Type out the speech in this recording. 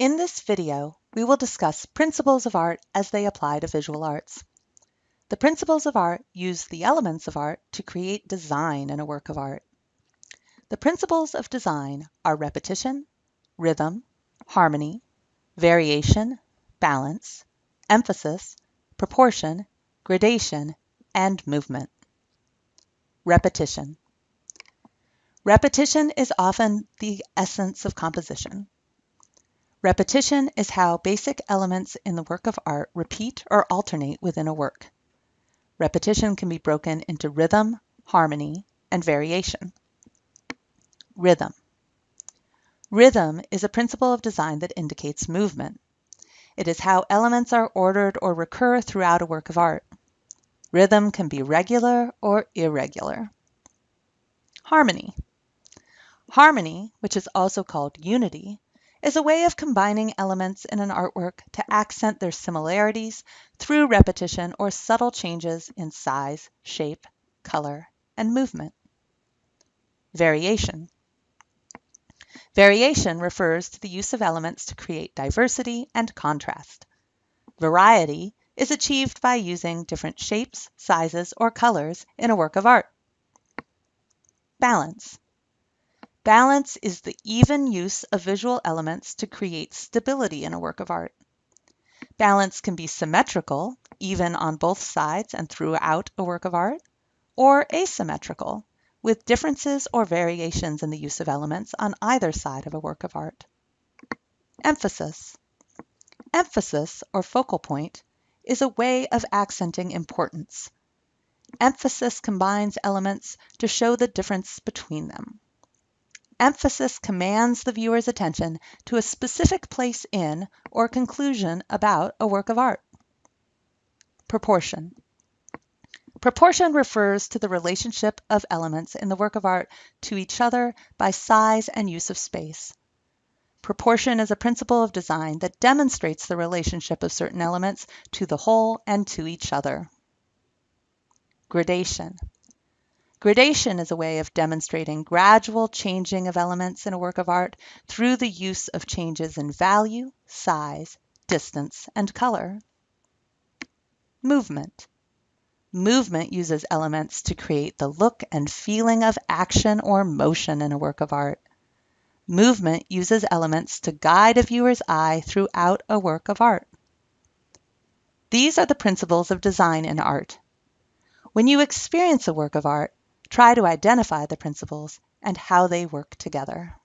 In this video, we will discuss principles of art as they apply to visual arts. The principles of art use the elements of art to create design in a work of art. The principles of design are repetition, rhythm, harmony, variation, balance, emphasis, proportion, gradation, and movement. Repetition. Repetition is often the essence of composition. Repetition is how basic elements in the work of art repeat or alternate within a work. Repetition can be broken into rhythm, harmony, and variation. Rhythm. Rhythm is a principle of design that indicates movement. It is how elements are ordered or recur throughout a work of art. Rhythm can be regular or irregular. Harmony. Harmony, which is also called unity, is a way of combining elements in an artwork to accent their similarities through repetition or subtle changes in size, shape, color, and movement. Variation. Variation refers to the use of elements to create diversity and contrast. Variety is achieved by using different shapes, sizes, or colors in a work of art. Balance. Balance is the even use of visual elements to create stability in a work of art. Balance can be symmetrical, even on both sides and throughout a work of art, or asymmetrical, with differences or variations in the use of elements on either side of a work of art. Emphasis. Emphasis, or focal point, is a way of accenting importance. Emphasis combines elements to show the difference between them. Emphasis commands the viewer's attention to a specific place in or conclusion about a work of art. Proportion. Proportion refers to the relationship of elements in the work of art to each other by size and use of space. Proportion is a principle of design that demonstrates the relationship of certain elements to the whole and to each other. Gradation. Gradation is a way of demonstrating gradual changing of elements in a work of art through the use of changes in value, size, distance, and color. Movement. Movement uses elements to create the look and feeling of action or motion in a work of art. Movement uses elements to guide a viewer's eye throughout a work of art. These are the principles of design in art. When you experience a work of art, Try to identify the principles and how they work together.